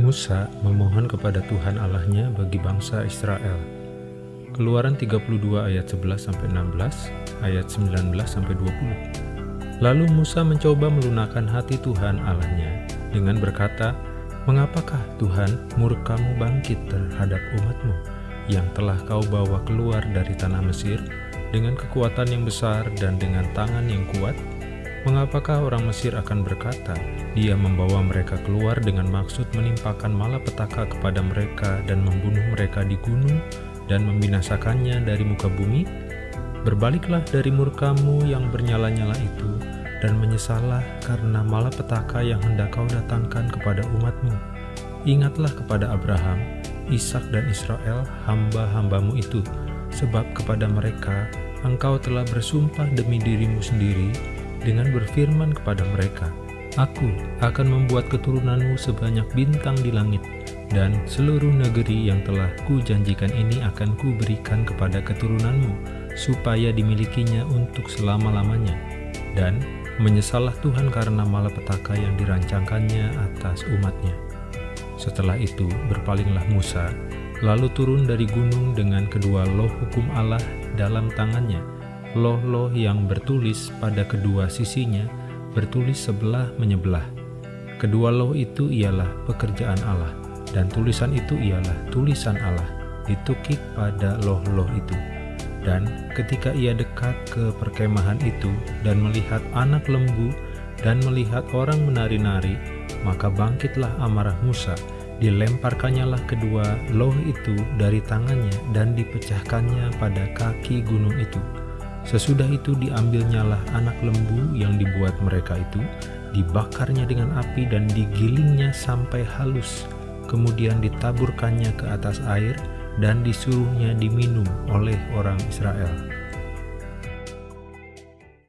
Musa memohon kepada Tuhan Allahnya bagi bangsa Israel. Keluaran 32 ayat 11 sampai 16, ayat 19 sampai 20. Lalu Musa mencoba melunakkan hati Tuhan Allahnya dengan berkata, Mengapakah Tuhan murkamu bangkit terhadap umatmu yang telah kau bawa keluar dari tanah Mesir dengan kekuatan yang besar dan dengan tangan yang kuat? Mengapakah orang Mesir akan berkata, dia membawa mereka keluar dengan maksud menimpakan malapetaka kepada mereka dan membunuh mereka di gunung dan membinasakannya dari muka bumi? Berbaliklah dari murkamu yang bernyala-nyala itu dan menyesallah karena malapetaka yang hendak kau datangkan kepada umatmu. Ingatlah kepada Abraham, Ishak dan Israel, hamba-hambamu itu, sebab kepada mereka engkau telah bersumpah demi dirimu sendiri dengan berfirman kepada mereka, Aku akan membuat keturunanmu sebanyak bintang di langit, dan seluruh negeri yang telah kujanjikan ini akan kuberikan kepada keturunanmu, supaya dimilikinya untuk selama-lamanya. Dan menyesallah Tuhan karena malapetaka yang dirancangkannya atas umatnya. Setelah itu berpalinglah Musa, lalu turun dari gunung dengan kedua loh hukum Allah dalam tangannya, loh-loh yang bertulis pada kedua sisinya, bertulis sebelah menyebelah. Kedua loh itu ialah pekerjaan Allah, dan tulisan itu ialah tulisan Allah, ditukik pada loh-loh itu. Dan ketika ia dekat ke perkemahan itu dan melihat anak lembu dan melihat orang menari-nari, maka bangkitlah amarah Musa, dilemparkannya kedua loh itu dari tangannya dan dipecahkannya pada kaki gunung itu. Sesudah itu diambilnyalah anak lembu yang dibuat mereka itu, dibakarnya dengan api dan digilingnya sampai halus, kemudian ditaburkannya ke atas air dan disuruhnya diminum oleh orang Israel.